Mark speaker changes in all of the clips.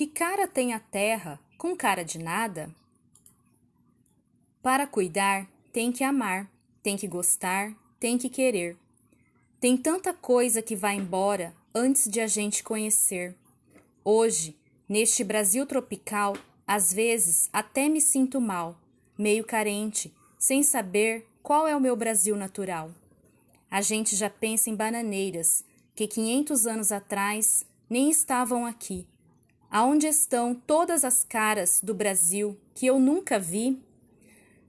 Speaker 1: que cara tem a terra com cara de nada? Para cuidar, tem que amar, tem que gostar, tem que querer. Tem tanta coisa que vai embora antes de a gente conhecer. Hoje, neste Brasil tropical, às vezes até me sinto mal, meio carente, sem saber qual é o meu Brasil natural. A gente já pensa em bananeiras que 500 anos atrás nem estavam aqui. Aonde estão todas as caras do Brasil que eu nunca vi?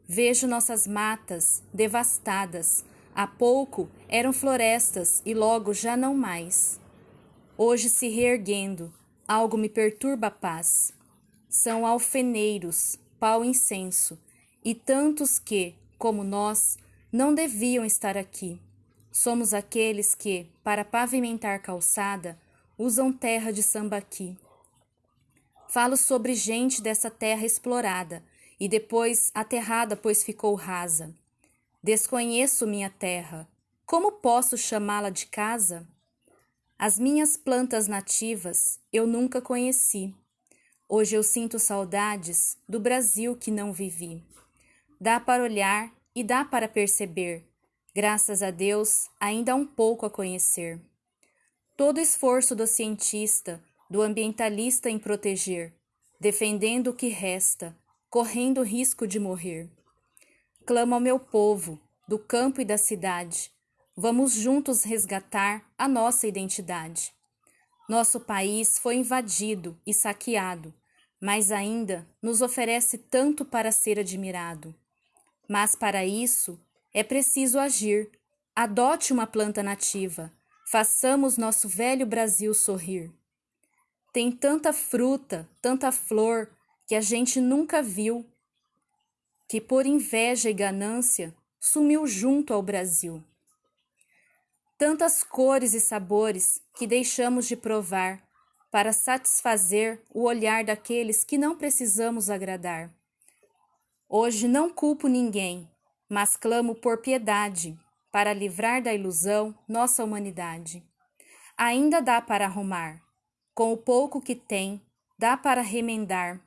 Speaker 1: Vejo nossas matas devastadas. Há pouco eram florestas e logo já não mais. Hoje se reerguendo, algo me perturba a paz. São alfeneiros, pau incenso, e tantos que, como nós, não deviam estar aqui. Somos aqueles que, para pavimentar calçada, usam terra de sambaqui. Falo sobre gente dessa terra explorada e depois aterrada, pois ficou rasa. Desconheço minha terra. Como posso chamá-la de casa? As minhas plantas nativas eu nunca conheci. Hoje eu sinto saudades do Brasil que não vivi. Dá para olhar e dá para perceber Graças a Deus, ainda há um pouco a conhecer. Todo esforço do cientista, do ambientalista em proteger, defendendo o que resta, correndo risco de morrer. Clamo ao meu povo, do campo e da cidade, vamos juntos resgatar a nossa identidade. Nosso país foi invadido e saqueado, mas ainda nos oferece tanto para ser admirado. Mas para isso, é preciso agir. Adote uma planta nativa. Façamos nosso velho Brasil sorrir. Tem tanta fruta, tanta flor que a gente nunca viu, que por inveja e ganância sumiu junto ao Brasil. Tantas cores e sabores que deixamos de provar para satisfazer o olhar daqueles que não precisamos agradar. Hoje não culpo ninguém, mas clamo por piedade, para livrar da ilusão nossa humanidade. Ainda dá para arrumar, com o pouco que tem, dá para remendar,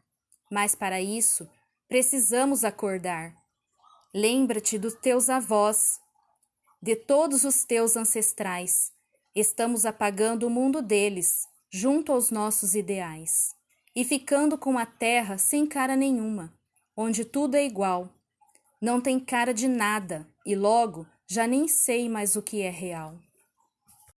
Speaker 1: mas para isso precisamos acordar. Lembra-te dos teus avós, de todos os teus ancestrais. Estamos apagando o mundo deles, junto aos nossos ideais, e ficando com a terra sem cara nenhuma, onde tudo é igual, não tem cara de nada e logo já nem sei mais o que é real.